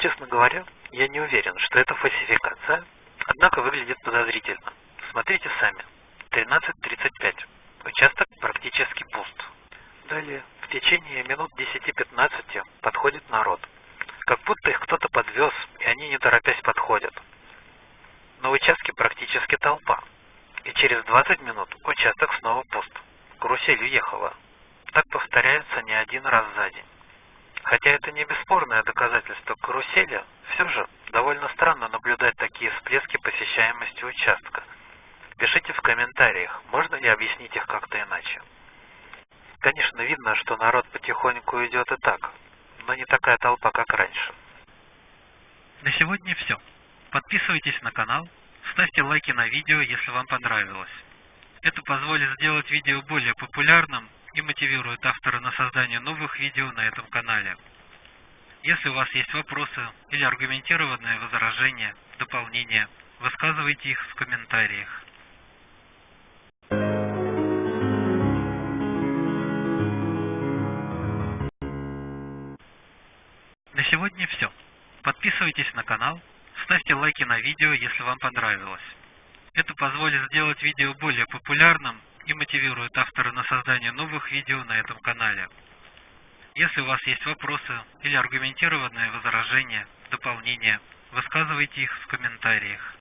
Честно говоря, я не уверен, что это фальсификация, однако выглядит подозрительно. Смотрите сами. 13.35. Участок практически пуст. Далее, в течение минут 10-15 подходит народ. Как будто их кто-то подвез, и они не торопясь подходят. На участке практически толпа. И через 20 минут участок снова пуст. Карусель уехала. Так повторяется не один раз за день. Хотя это не бесспорное доказательство карусели, все же довольно странно наблюдать такие всплески посещаемости участка. Пишите в комментариях, можно ли объяснить их как-то иначе. Конечно, видно, что народ потихоньку идет и так, но не такая толпа, как раньше. На сегодня все. Подписывайтесь на канал, ставьте лайки на видео, если вам понравилось. Это позволит сделать видео более популярным и мотивирует автора на создание новых видео на этом канале. Если у вас есть вопросы или аргументированные возражения, дополнения, высказывайте их в комментариях. На сегодня все. Подписывайтесь на канал, ставьте лайки на видео, если вам понравилось. Это позволит сделать видео более популярным и мотивирует автора на создание новых видео на этом канале. Если у вас есть вопросы или аргументированные возражения, дополнения, высказывайте их в комментариях.